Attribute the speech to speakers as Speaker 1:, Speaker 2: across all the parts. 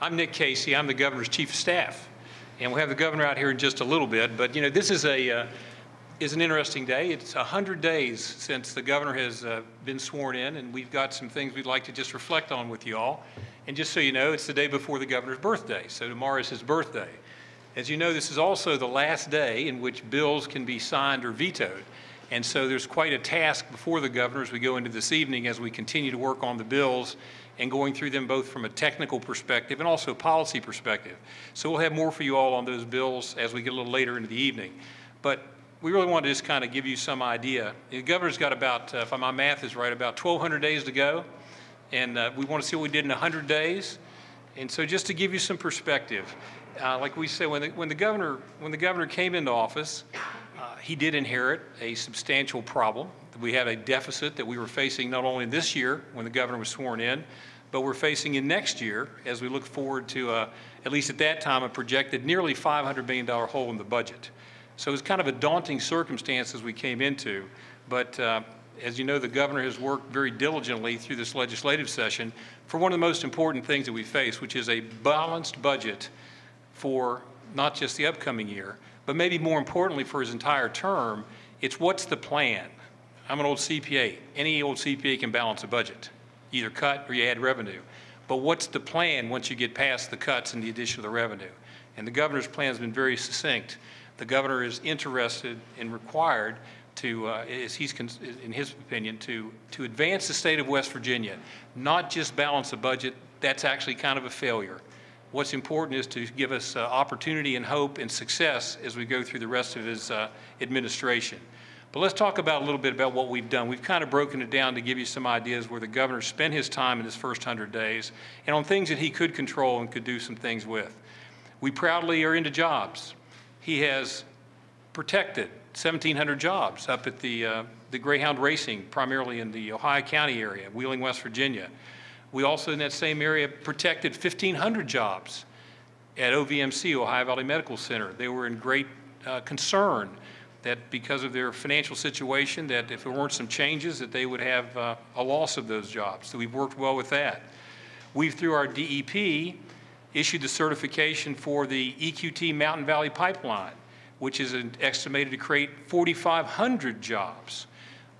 Speaker 1: I'm Nick Casey. I'm the governor's chief of staff. And we'll have the governor out here in just a little bit. But, you know, this is a, uh, is an interesting day. It's 100 days since the governor has uh, been sworn in, and we've got some things we'd like to just reflect on with you all. And just so you know, it's the day before the governor's birthday, so tomorrow is his birthday. As you know, this is also the last day in which bills can be signed or vetoed. And so there's quite a task before the governor as we go into this evening as we continue to work on the bills and going through them both from a technical perspective and also policy perspective. So we'll have more for you all on those bills as we get a little later into the evening. But we really want to just kind of give you some idea. The governor's got about, uh, if my math is right, about 1,200 days to go. And uh, we want to see what we did in 100 days. And so just to give you some perspective, uh, like we said, when the, when the governor when the governor came into office, uh, he did inherit a substantial problem. We had a deficit that we were facing not only this year when the governor was sworn in, but we're facing in next year as we look forward to, uh, at least at that time, a projected nearly $500 million hole in the budget. So it was kind of a daunting circumstance as we came into, but uh, as you know, the governor has worked very diligently through this legislative session for one of the most important things that we face, which is a balanced budget for not just the upcoming year, but maybe more importantly for his entire term, it's what's the plan? I'm an old CPA. Any old CPA can balance a budget, either cut or you add revenue. But what's the plan once you get past the cuts and the addition of the revenue? And the governor's plan has been very succinct. The governor is interested and required to, uh, he's, in his opinion, to, to advance the state of West Virginia, not just balance a budget, that's actually kind of a failure. What's important is to give us uh, opportunity and hope and success as we go through the rest of his uh, administration. But let's talk about a little bit about what we've done. We've kind of broken it down to give you some ideas where the governor spent his time in his first 100 days and on things that he could control and could do some things with. We proudly are into jobs. He has protected 1,700 jobs up at the, uh, the Greyhound Racing, primarily in the Ohio County area, Wheeling, West Virginia. We also, in that same area, protected 1,500 jobs at OVMC, Ohio Valley Medical Center. They were in great uh, concern that because of their financial situation, that if there weren't some changes, that they would have uh, a loss of those jobs. So we've worked well with that. We've, through our DEP, issued the certification for the EQT Mountain Valley Pipeline which is estimated to create 4,500 jobs.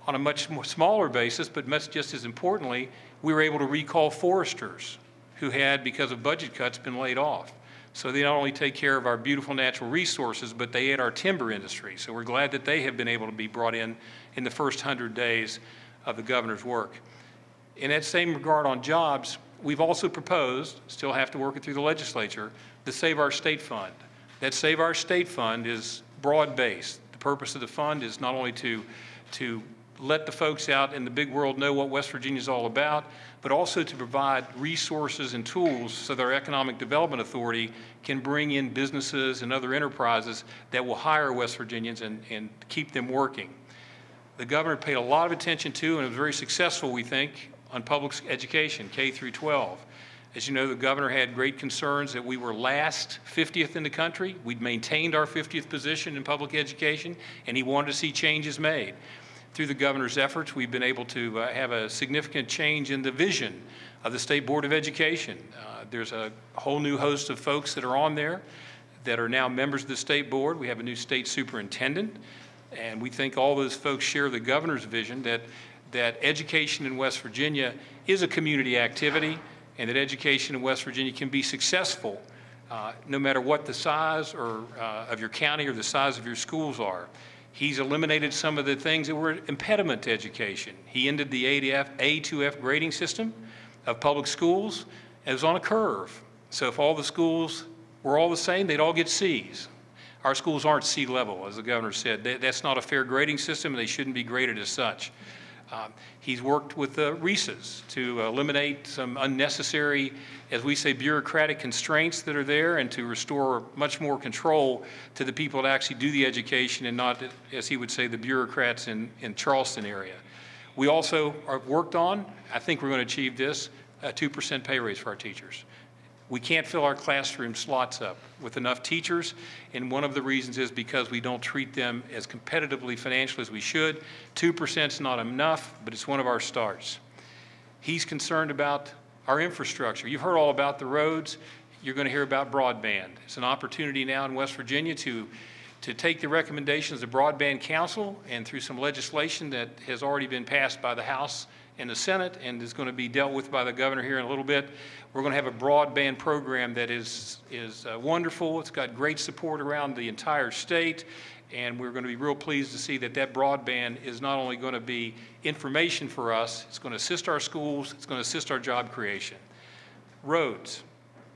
Speaker 1: On a much smaller basis, but much just as importantly, we were able to recall foresters who had, because of budget cuts, been laid off. So they not only take care of our beautiful natural resources, but they aid our timber industry. So we're glad that they have been able to be brought in in the first 100 days of the governor's work. In that same regard on jobs, we've also proposed, still have to work it through the legislature, the Save Our State Fund. That Save Our State Fund is broad-based. The purpose of the fund is not only to, to let the folks out in the big world know what West Virginia is all about, but also to provide resources and tools so that our Economic Development Authority can bring in businesses and other enterprises that will hire West Virginians and, and keep them working. The governor paid a lot of attention to, and was very successful, we think, on public education, K through 12. As you know, the governor had great concerns that we were last 50th in the country. We'd maintained our 50th position in public education, and he wanted to see changes made. Through the governor's efforts, we've been able to uh, have a significant change in the vision of the State Board of Education. Uh, there's a whole new host of folks that are on there that are now members of the state board. We have a new state superintendent, and we think all those folks share the governor's vision that, that education in West Virginia is a community activity and that education in West Virginia can be successful uh, no matter what the size or uh, of your county or the size of your schools are. He's eliminated some of the things that were impediment to education. He ended the A2F, A2F grading system of public schools. It was on a curve. So if all the schools were all the same, they'd all get C's. Our schools aren't C level, as the governor said. That's not a fair grading system, and they shouldn't be graded as such. Um, he's worked with the RESAs to eliminate some unnecessary, as we say, bureaucratic constraints that are there and to restore much more control to the people that actually do the education and not, as he would say, the bureaucrats in, in Charleston area. We also have worked on, I think we're going to achieve this, a 2% pay raise for our teachers. We can't fill our classroom slots up with enough teachers, and one of the reasons is because we don't treat them as competitively financially as we should. 2% is not enough, but it's one of our starts. He's concerned about our infrastructure. You've heard all about the roads. you're going to hear about broadband. It's an opportunity now in West Virginia to, to take the recommendations of the Broadband Council and through some legislation that has already been passed by the House and the Senate and is going to be dealt with by the governor here in a little bit. We're going to have a broadband program that is, is uh, wonderful. It's got great support around the entire state. And we're going to be real pleased to see that that broadband is not only going to be information for us, it's going to assist our schools, it's going to assist our job creation. Roads.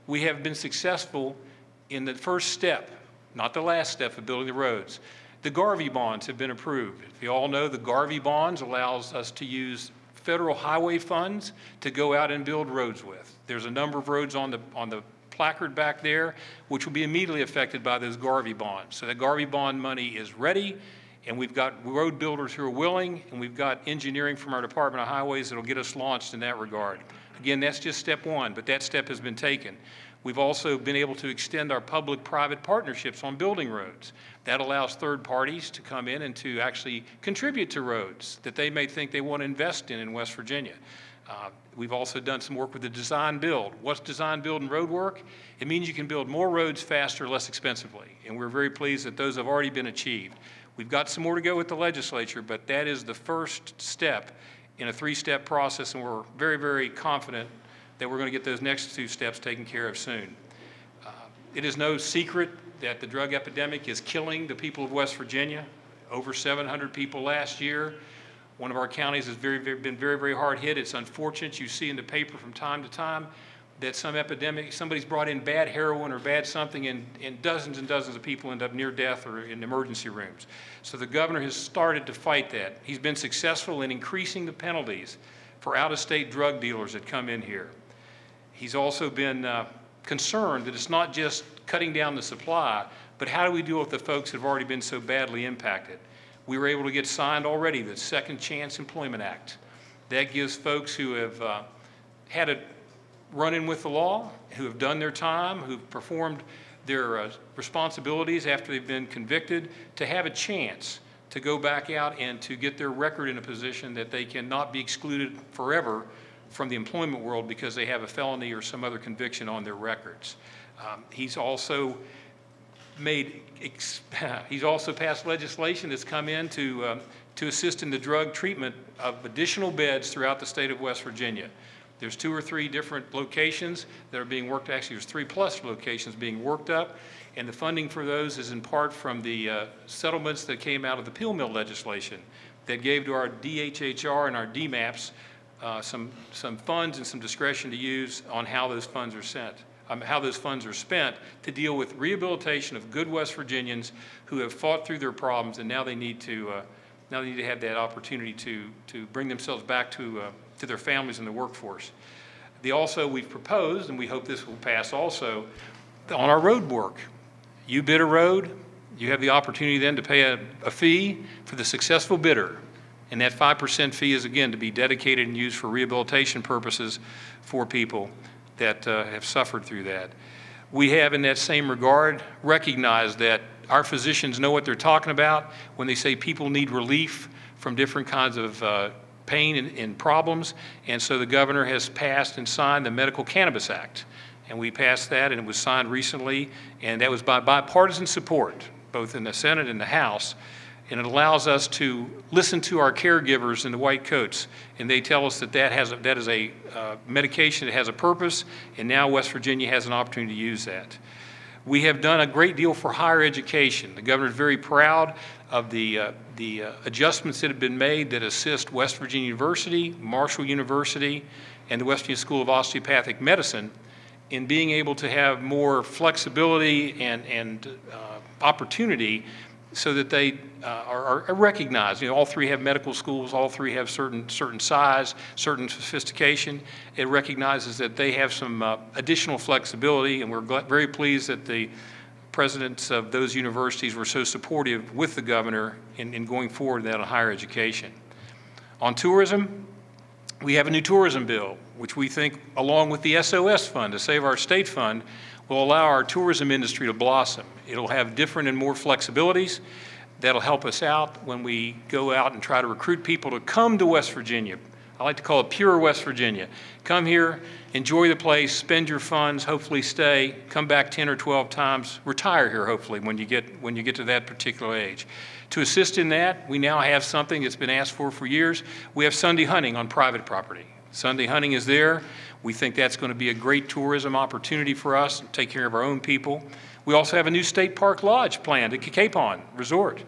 Speaker 1: We have been successful in the first step, not the last step of building the roads. The GARVEE bonds have been approved. If you all know, the GARVEE bonds allows us to use federal highway funds to go out and build roads with. There's a number of roads on the, on the placard back there, which will be immediately affected by those GARVEE bonds. So the GARVEE bond money is ready, and we've got road builders who are willing, and we've got engineering from our Department of Highways that'll get us launched in that regard. Again, that's just step one, but that step has been taken. We've also been able to extend our public-private partnerships on building roads. That allows third parties to come in and to actually contribute to roads that they may think they want to invest in in West Virginia. Uh, we've also done some work with the design build. What's design build and road work? It means you can build more roads faster, less expensively. And we're very pleased that those have already been achieved. We've got some more to go with the legislature, but that is the first step in a three-step process, and we're very, very confident that we're going to get those next two steps taken care of soon. It is no secret that the drug epidemic is killing the people of West Virginia. Over 700 people last year. One of our counties has very, very, been very, very hard hit. It's unfortunate. You see in the paper from time to time that some epidemic, somebody's brought in bad heroin or bad something, and, and dozens and dozens of people end up near death or in emergency rooms. So the governor has started to fight that. He's been successful in increasing the penalties for out-of-state drug dealers that come in here. He's also been uh, concerned that it's not just cutting down the supply, but how do we deal with the folks that have already been so badly impacted? we were able to get signed already the Second Chance Employment Act. That gives folks who have uh, had a run-in with the law, who have done their time, who've performed their uh, responsibilities after they've been convicted, to have a chance to go back out and to get their record in a position that they cannot be excluded forever from the employment world because they have a felony or some other conviction on their records. Um, he's also made, he's also passed legislation that's come in to, um, to assist in the drug treatment of additional beds throughout the state of West Virginia. There's two or three different locations that are being worked, actually there's three plus locations being worked up, and the funding for those is in part from the uh, settlements that came out of the pill Mill legislation that gave to our DHHR and our DMAPs uh, some, some funds and some discretion to use on how those funds are sent um, how those funds are spent to deal with rehabilitation of good West Virginians who have fought through their problems and now they need to uh, now they need to have that opportunity to to bring themselves back to uh, to their families and the workforce. The also we've proposed, and we hope this will pass also, on our road work. You bid a road, you have the opportunity then to pay a, a fee for the successful bidder. And that 5% fee is again to be dedicated and used for rehabilitation purposes for people that uh, have suffered through that. We have, in that same regard, recognized that our physicians know what they're talking about when they say people need relief from different kinds of uh, pain and, and, problems. And so the governor has passed and signed the Medical Cannabis Act. And we passed that, and it was signed recently, and that was by bipartisan support, both in the Senate and the House and it allows us to listen to our caregivers in the white coats, and they tell us that that, has a, that is a uh, medication that has a purpose, and now West Virginia has an opportunity to use that. We have done a great deal for higher education. The governor is very proud of the, uh, the uh, adjustments that have been made that assist West Virginia University, Marshall University, and the West Virginia School of Osteopathic Medicine in being able to have more flexibility and, and uh, opportunity so that they uh, are, are, recognized. You know, all three have medical schools, all three have certain, certain size, certain sophistication. It recognizes that they have some uh, additional flexibility, and we're very pleased that the presidents of those universities were so supportive with the governor in, in going forward that on higher education. On tourism, we have a new tourism bill, which we think, along with the SOS fund, to save our state fund, will allow our tourism industry to blossom. It'll have different and more flexibilities that'll help us out when we go out and try to recruit people to come to West Virginia, I like to call it pure West Virginia. Come here, enjoy the place, spend your funds, hopefully stay, come back 10 or 12 times, retire here hopefully when you get, when you get to that particular age. To assist in that, we now have something that's been asked for for years. We have Sunday hunting on private property. Sunday hunting is there. We think that's going to be a great tourism opportunity for us, take care of our own people. We also have a new state park lodge planned at Cacapon Resort.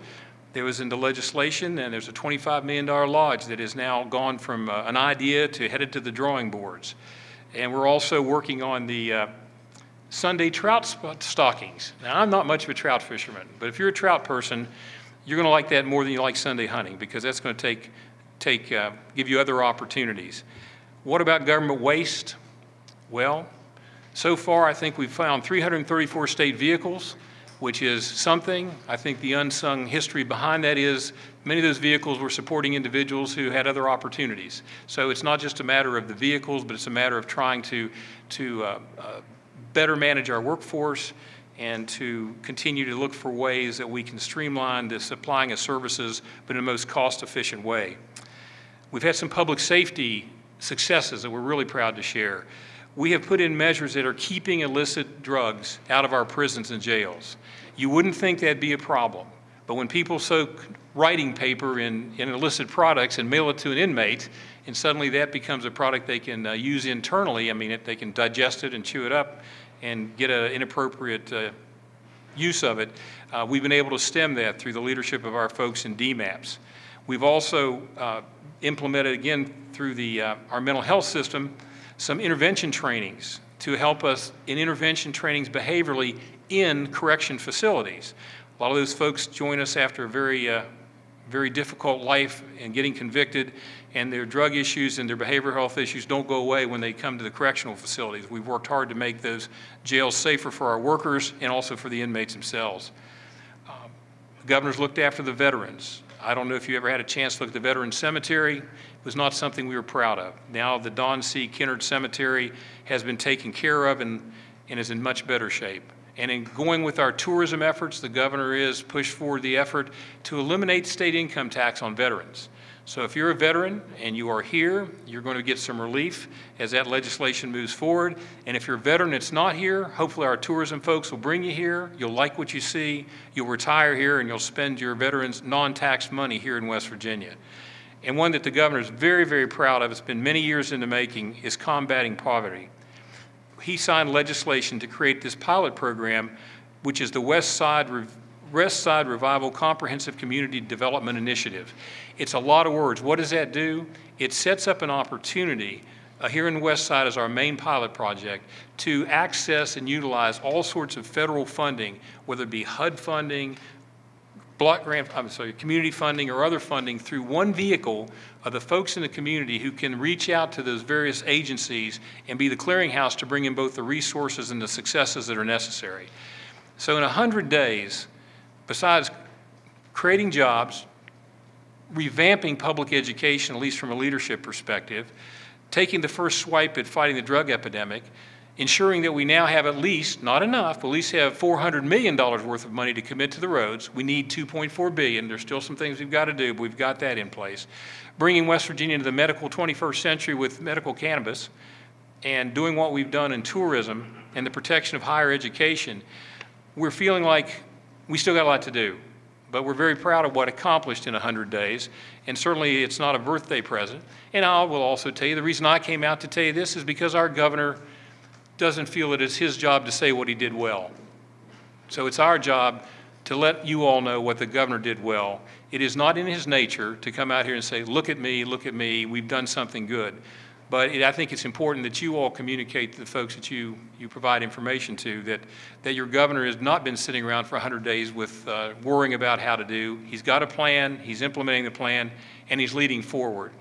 Speaker 1: There was in the legislation, and there's a $25 million lodge that has now gone from uh, an idea to headed to the drawing boards. And we're also working on the uh, Sunday trout stockings. Now, I'm not much of a trout fisherman, but if you're a trout person, you're going to like that more than you like Sunday hunting because that's going to take, take, uh, give you other opportunities. What about government waste? Well, so far I think we've found 334 state vehicles which is something. I think the unsung history behind that is many of those vehicles were supporting individuals who had other opportunities. So it's not just a matter of the vehicles, but it's a matter of trying to, to uh, uh, better manage our workforce and to continue to look for ways that we can streamline the supplying of services, but in the most cost-efficient way. We've had some public safety successes that we're really proud to share we have put in measures that are keeping illicit drugs out of our prisons and jails. You wouldn't think that'd be a problem, but when people soak writing paper in, in illicit products and mail it to an inmate, and suddenly that becomes a product they can uh, use internally, I mean, it, they can digest it and chew it up and get an inappropriate uh, use of it, uh, we've been able to stem that through the leadership of our folks in DMAPS. We've also uh, implemented, again, through the, uh, our mental health system, some intervention trainings to help us in intervention trainings behaviorally in correction facilities. A lot of those folks join us after a very, uh, very difficult life and getting convicted, and their drug issues and their behavioral health issues don't go away when they come to the correctional facilities. We've worked hard to make those jails safer for our workers and also for the inmates themselves. The governor's looked after the veterans. I don't know if you ever had a chance to look at the Veteran Cemetery It was not something we were proud of. Now the Don C. Kinnard Cemetery has been taken care of and, and is in much better shape. And in going with our tourism efforts, the governor is pushed forward the effort to eliminate state income tax on veterans. So if you're a veteran and you are here, you're going to get some relief as that legislation moves forward. And if you're a veteran that's not here, hopefully our tourism folks will bring you here. You'll like what you see. You'll retire here and you'll spend your veterans non-tax money here in West Virginia and one that the governor is very, very proud of, it's been many years in the making, is combating poverty. He signed legislation to create this pilot program, which is the West Side, West Side Revival Comprehensive Community Development Initiative. It's a lot of words. What does that do? It sets up an opportunity uh, here in the West Side as our main pilot project to access and utilize all sorts of federal funding, whether it be HUD funding, block grant, I'm sorry, community funding or other funding through one vehicle of the folks in the community who can reach out to those various agencies and be the clearinghouse to bring in both the resources and the successes that are necessary. So in 100 days, besides creating jobs, revamping public education, at least from a leadership perspective, taking the first swipe at fighting the drug epidemic, ensuring that we now have at least, not enough, but at least have $400 million worth of money to commit to the roads. We need 2.4 billion. There's still some things we've got to do, but we've got that in place. Bringing West Virginia into the medical 21st century with medical cannabis and doing what we've done in tourism and the protection of higher education, we're feeling like we still got a lot to do. But we're very proud of what accomplished in 100 days, and certainly it's not a birthday present. And I will also tell you, the reason I came out to tell you this is because our governor doesn't feel it is his job to say what he did well. So it's our job to let you all know what the governor did well. It is not in his nature to come out here and say, look at me, look at me, we've done something good. But it, I think it's important that you all communicate to the folks that you, you provide information to that, that your governor has not been sitting around for 100 days with uh, worrying about how to do. He's got a plan, he's implementing the plan, and he's leading forward.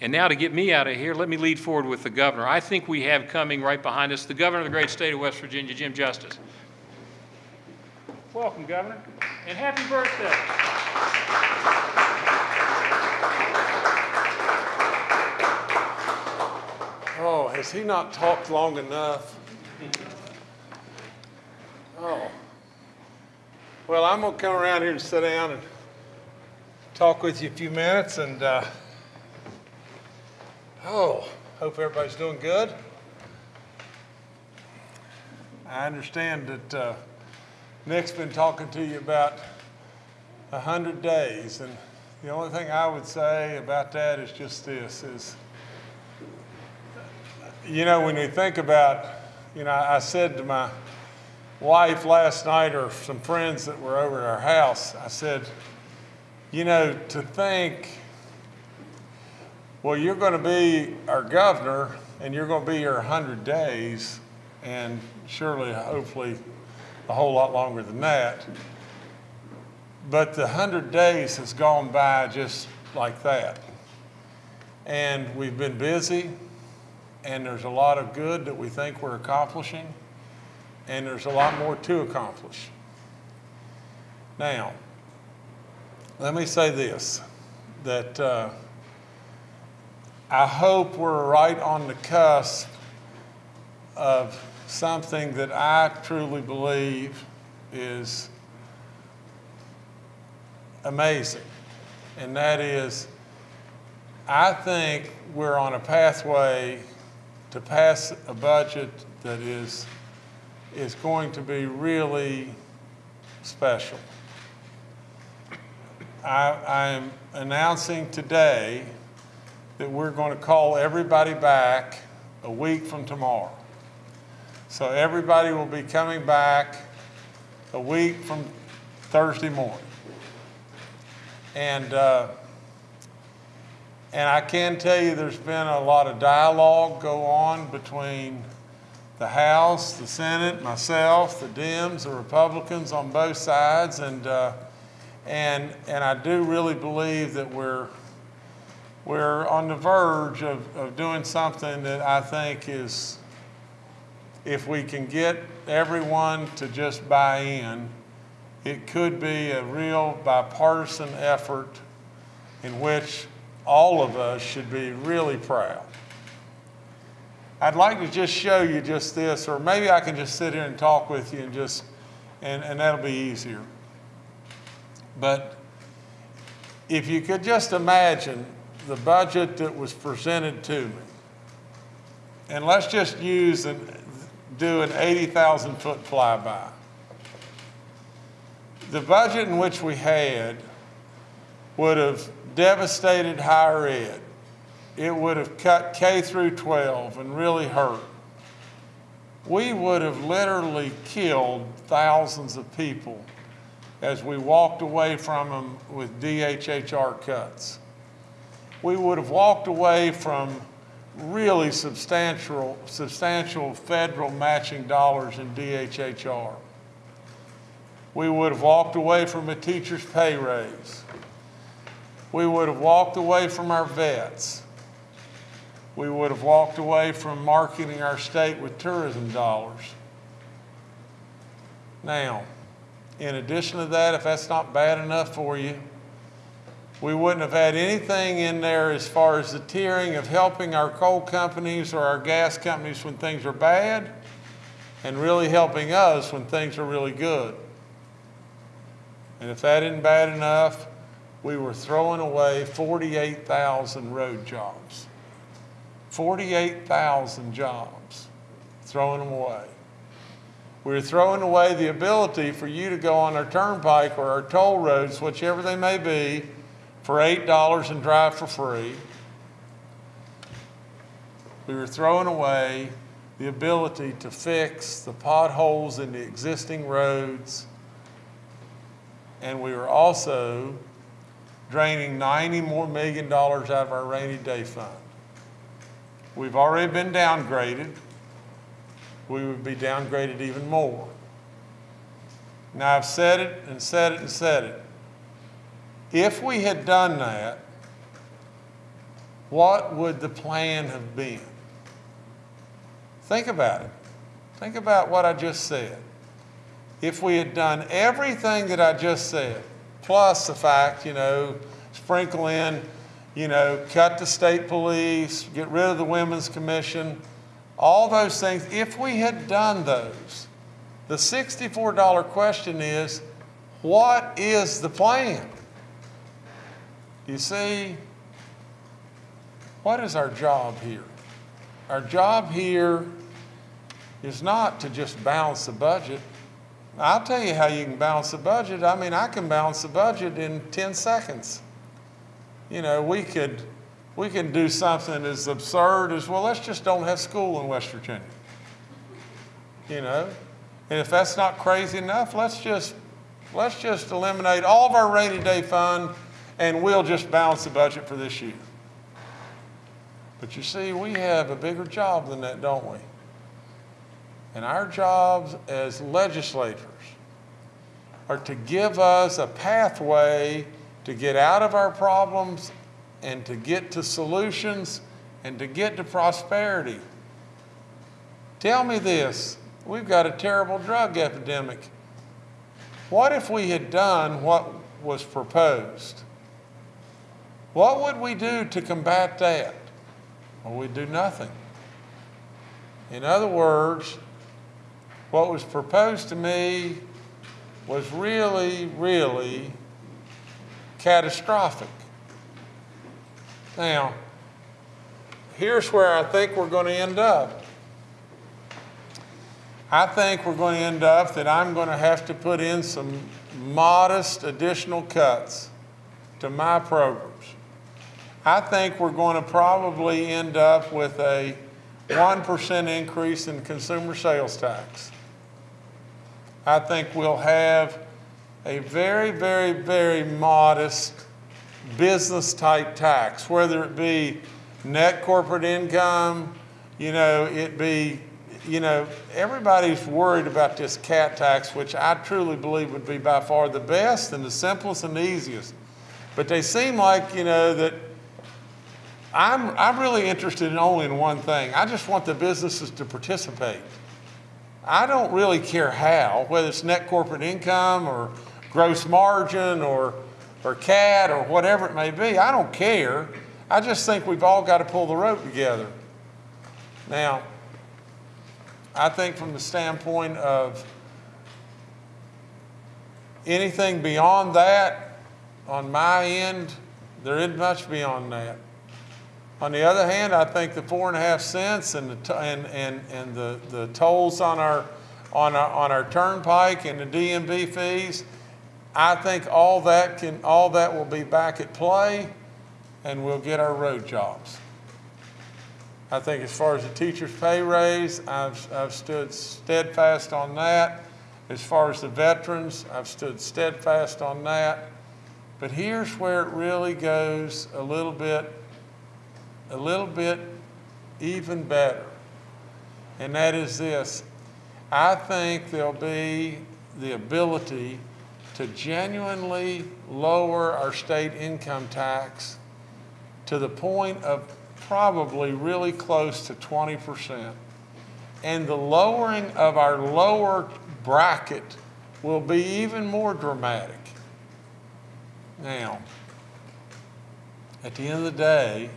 Speaker 1: And now to get me out of here, let me lead forward with the governor. I think we have coming right behind us the governor of the great state of West Virginia, Jim Justice. Welcome, Governor, and happy birthday.
Speaker 2: Oh, has he not talked long enough? Oh. Well, I'm going to come around here and sit down and talk with you a few minutes and. Uh, Oh, hope everybody's doing good. I understand that uh, Nick's been talking to you about a hundred days, and the only thing I would say about that is just this: is you know when we think about, you know, I said to my wife last night, or some friends that were over at our house, I said, you know, to think well, you're going to be our governor, and you're going to be here 100 days, and surely, hopefully, a whole lot longer than that. But the 100 days has gone by just like that. And we've been busy, and there's a lot of good that we think we're accomplishing, and there's a lot more to accomplish. Now, let me say this that. Uh, I hope we're right on the cusp of something that I truly believe is amazing. And that is, I think we're on a pathway to pass a budget that is, is going to be really special. I, I'm announcing today that we're going to call everybody back a week from tomorrow. So everybody will be coming back a week from Thursday morning. And, uh, and I can tell you there's been a lot of dialogue go on between the House, the Senate, myself, the Dems, the Republicans on both sides. And, uh, and, and I do really believe that we're we're on the verge of, of doing something that I think is, if we can get everyone to just buy in, it could be a real bipartisan effort in which all of us should be really proud. I'd like to just show you just this, or maybe I can just sit here and talk with you and just, and, and that'll be easier. But if you could just imagine the budget that was presented to me. And let's just use and do an 80,000 foot flyby. The budget in which we had would have devastated higher ed. It would have cut K through 12 and really hurt. We would have literally killed thousands of people as we walked away from them with DHHR cuts we would have walked away from really substantial, substantial federal matching dollars in DHHR. We would have walked away from a teacher's pay raise. We would have walked away from our vets. We would have walked away from marketing our state with tourism dollars. Now, in addition to that, if that's not bad enough for you, we wouldn't have had anything in there as far as the tiering of helping our coal companies or our gas companies when things are bad and really helping us when things are really good. And if that isn't bad enough, we were throwing away 48,000 road jobs. 48,000 jobs, throwing them away. We were throwing away the ability for you to go on our turnpike or our toll roads, whichever they may be, for $8 and drive for free. We were throwing away the ability to fix the potholes in the existing roads. And we were also draining 90 more million dollars out of our rainy day fund. We've already been downgraded. We would be downgraded even more. Now I've said it and said it and said it. If we had done that, what would the plan have been? Think about it. Think about what I just said. If we had done everything that I just said, plus the fact, you know, sprinkle in, you know, cut the state police, get rid of the Women's Commission, all those things, if we had done those, the $64 question is what is the plan? You see, what is our job here? Our job here is not to just balance the budget. I'll tell you how you can balance the budget. I mean, I can balance the budget in 10 seconds. You know, we could, we can do something as absurd as, well, let's just don't have school in West Virginia. You know? And if that's not crazy enough, let's just, let's just eliminate all of our rainy day fund and we'll just balance the budget for this year. But you see, we have a bigger job than that, don't we? And our jobs as legislators are to give us a pathway to get out of our problems and to get to solutions and to get to prosperity. Tell me this we've got a terrible drug epidemic. What if we had done what was proposed? What would we do to combat that? Well, we'd do nothing. In other words, what was proposed to me was really, really catastrophic. Now, here's where I think we're going to end up. I think we're going to end up that I'm going to have to put in some modest additional cuts to my programs. I think we're going to probably end up with a 1% increase in consumer sales tax. I think we'll have a very, very, very modest business type tax, whether it be net corporate income, you know, it be, you know, everybody's worried about this cat tax, which I truly believe would be by far the best and the simplest and the easiest. But they seem like, you know, that I'm, I'm really interested in only in one thing. I just want the businesses to participate. I don't really care how, whether it's net corporate income or gross margin or, or CAT or whatever it may be. I don't care. I just think we've all got to pull the rope together. Now, I think from the standpoint of anything beyond that, on my end, there isn't much beyond that. On the other hand, I think the four and a half cents and the, and, and, and the, the tolls on our, on our, on our turnpike and the DMV fees, I think all that can, all that will be back at play and we'll get our road jobs. I think as far as the teacher's pay raise, I've, I've stood steadfast on that. As far as the veterans, I've stood steadfast on that. But here's where it really goes a little bit a little bit even better. And that is this I think there'll be the ability to genuinely lower our state income tax to the point of probably really close to 20%. And the lowering of our lower bracket will be even more dramatic. Now, at the end of the day,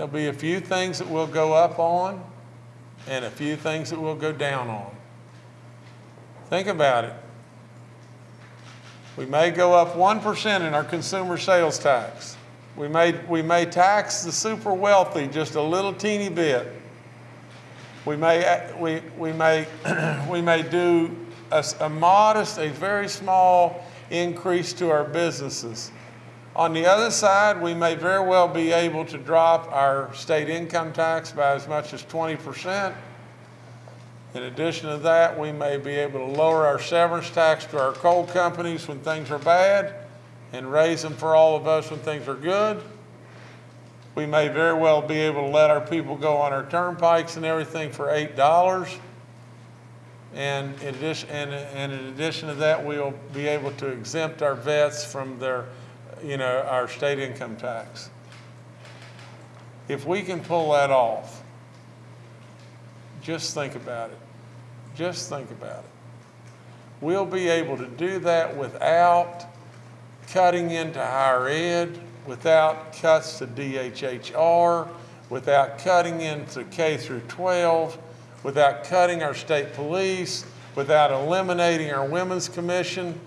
Speaker 2: There'll be a few things that we'll go up on and a few things that we'll go down on. Think about it. We may go up 1% in our consumer sales tax. We may, we may tax the super wealthy just a little teeny bit. We may, we, we may, we may do a, a modest, a very small increase to our businesses. On the other side, we may very well be able to drop our state income tax by as much as 20%. In addition to that, we may be able to lower our severance tax to our coal companies when things are bad and raise them for all of us when things are good. We may very well be able to let our people go on our turnpikes and everything for $8. And in addition, and, in addition to that, we'll be able to exempt our vets from their you know, our state income tax. If we can pull that off, just think about it. Just think about it. We'll be able to do that without cutting into higher ed, without cuts to DHHR, without cutting into K through 12, without cutting our state police, without eliminating our women's commission.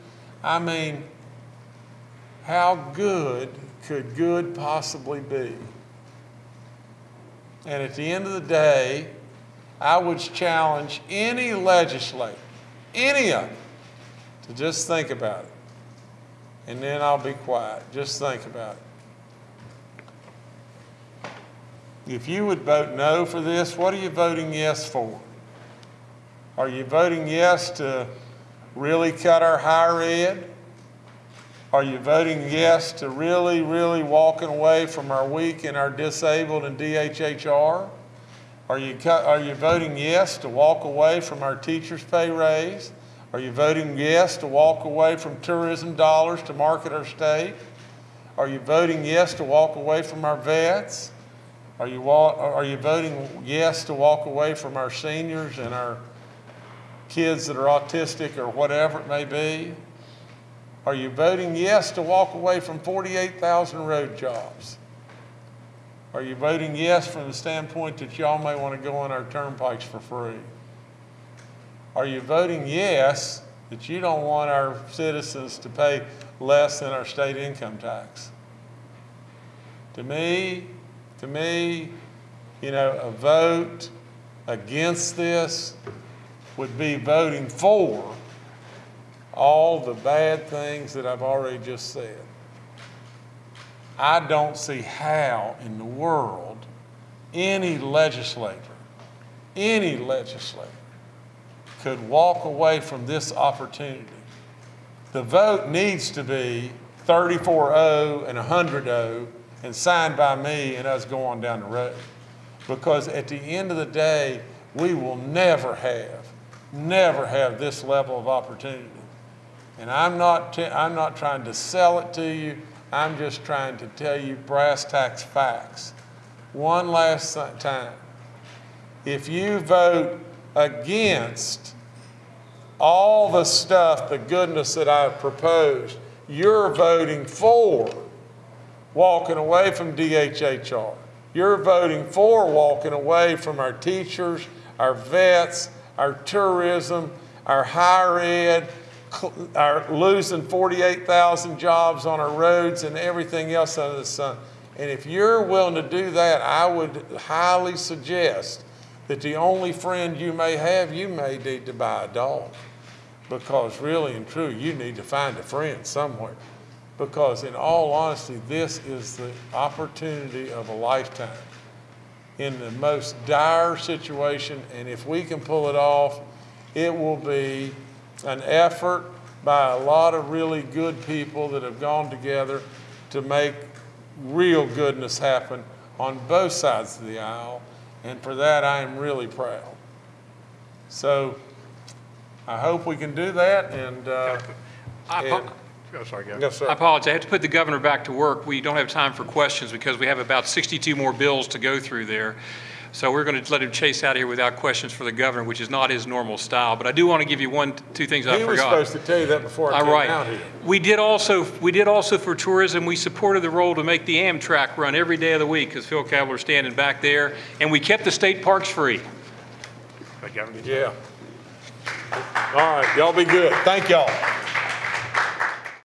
Speaker 2: I mean, how good could good possibly be? And at the end of the day, I would challenge any legislator, any of them, to just think about it. And then I'll be quiet. Just think about it. If you would vote no for this, what are you voting yes for? Are you voting yes to really cut our higher ed? Are you voting yes to really, really walking away from our weak and our disabled and DHHR? Are you, are you voting yes to walk away from our teachers' pay raise? Are you voting yes to walk away from tourism dollars to market our state? Are you voting yes to walk away from our vets? Are you, are you voting yes to walk away from our seniors and our kids that are autistic or whatever it may be? Are you voting yes to walk away from 48,000 road jobs? Are you voting yes from the standpoint that y'all may want to go on our turnpikes for free? Are you voting yes that you don't want our citizens to pay less than our state income tax? To me, to me, you know, a vote against this would be voting for all the bad things that I've already just said. I don't see how in the world any legislator, any legislator could walk away from this opportunity. The vote needs to be 34-0 and 100-0 and signed by me and us going down the road. Because at the end of the day, we will never have, never have this level of opportunity. And I'm not, I'm not trying to sell it to you. I'm just trying to tell you brass tacks facts. One last time. If you vote against all the stuff, the goodness that I've proposed, you're voting for walking away from DHHR. You're voting for walking away from our teachers, our vets, our tourism, our higher ed, our losing 48,000 jobs on our roads and everything else under the sun. And if you're willing to do that, I would highly suggest that the only friend you may have, you may need to buy a dog. Because really and truly, you need to find a friend somewhere. Because in all honesty, this is the opportunity of a lifetime in the most dire situation, and if we can pull it off, it will be an effort by a lot of really good people that have gone together to make real goodness happen on both sides of the aisle, and for that I am really proud. So I hope we can do that, and, uh,
Speaker 1: I
Speaker 2: And-
Speaker 1: oh, sorry, Governor.
Speaker 2: Yes, sir.
Speaker 1: I apologize. I have to put the governor back to work. We don't have time for questions because we have about 62 more bills to go through there. So we're going to let him chase out of here without questions for the governor, which is not his normal style. But I do want to give you one, two things I forgot.
Speaker 2: he was supposed to tell you that before I
Speaker 1: All
Speaker 2: came
Speaker 1: right.
Speaker 2: out here.
Speaker 1: We did also, we did also for tourism, we supported the role to make the Amtrak run every day of the week because Phil Kabler's standing back there. And we kept the state parks free.
Speaker 2: Yeah. All right, y'all be good. Thank y'all.